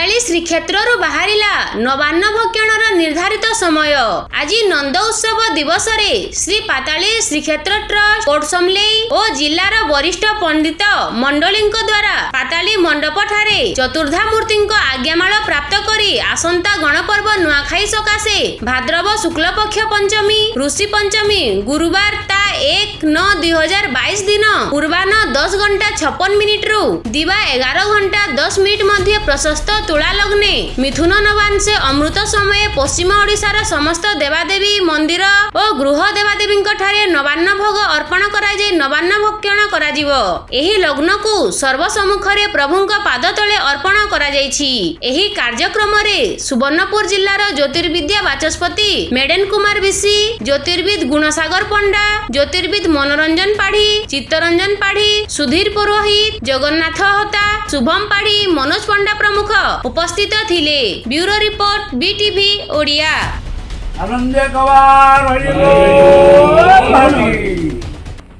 ଶ୍ରୀକ୍ଷେତ୍ରରୁ ବାହାରିଲା ନବାନ୍ନ ଭକ୍ଷଣର ନିର୍ଦ୍ଧାରିତ ସମୟ। ଆଜି ନନ୍ଦ ଉତ୍ସବ ଦିବସରେ ଶ୍ରୀ ପାତାଳି ଶ୍ରୀକ୍ଷେତ୍ର ଟ୍ରଷ୍ଟ କୋଟ ସମଲେଇ ଓ ଜିଲ୍ଲାର ବରିଷ୍ଠ ପଣ୍ଡିତ ମଣ୍ଡଳୀଙ୍କ ଦ୍ୱାରା ପାତାଳି ମଣ୍ଡପଠାରେ ଚତୁର୍ଦ୍ଧାମୂର୍ତ୍ତିଙ୍କ ଆଜ୍ଞାମାଳ ପ୍ରାପ୍ତ କରି ଆସନ୍ତା ଗଣପର୍ବ ନୂଆଖାଇ ସକାଶେ ଭାଦ୍ରବ ଶୁକ୍ଲପକ୍ଷ ପଞ୍ଚମୀ ଋଷି ପଞ୍ଚମୀ ଗୁରୁବାର ତା ଏକ ନଅ ଦୁଇ ହଜାର ବାଇଶ ଦିନ ପୂର୍ବାହ୍ନ ଦଶ ଘଣ୍ଟା ଛପନ ମିନିଟରୁ ଦିବା ଏଗାର ଘଣ୍ଟା ଦଶ ମିନିଟ ମଧ୍ୟ ପ୍ରଶସ୍ତ ତୁଳା ଲଗ୍ନେ। ମିଥୁନ ନବାଂଶେ ଅମୃତ ସମୟେ ପଶ୍ଚିମ ଓଡ଼ିଶାର ସମସ୍ତ ଦେବାଦେବୀ ମନ୍ଦିର ଓ ଗୃହ ଦେବାଦେବୀଙ୍କ ଠାରେ ନବାନ୍ନ ଭୋଗ ଅର୍ପଣ କରାଯାଇ ନବାନ୍ନ ଭକ୍ଷଣ କରାଯିବ। ଏହି ଲଗ୍ନକୁ ସର୍ବ ସମ୍ମୁଖରେ ପ୍ରଭୁଙ୍କ ପାଦ ତଳେ ଅର୍ପଣ କରାଯାଇଛି। ଏହି କାର୍ଯ୍ୟକ୍ରମରେ ସୁବର୍ଣ୍ଣପୁର ଜିଲ୍ଲାର ଜ୍ୟୋତିର୍ବିଦ୍ୟା ବାଚସ୍ପତି ମେଡେନ କୁମାର ବିଶି ଜ୍ୟୋତିର୍ବିଦ ଗୁଣସାଗର ପଣ୍ଡା ଜ୍ୟୋତିର୍ବିଦ জ্যোতির্বিদ মনোরঞ্জন পাঢ়ী চিত্তরঞ্জন পাঢ়ী সুধীর পুরোহিত, জগন্নাথ হতা, শুভম পাঢ়ী মনোজ পণ্ডা প্রমুখ উপস্থিত থিলে ব্যুরো রিপোর্ট, বিটিভি, ওড়িয়া। আনন্দে কবার হরি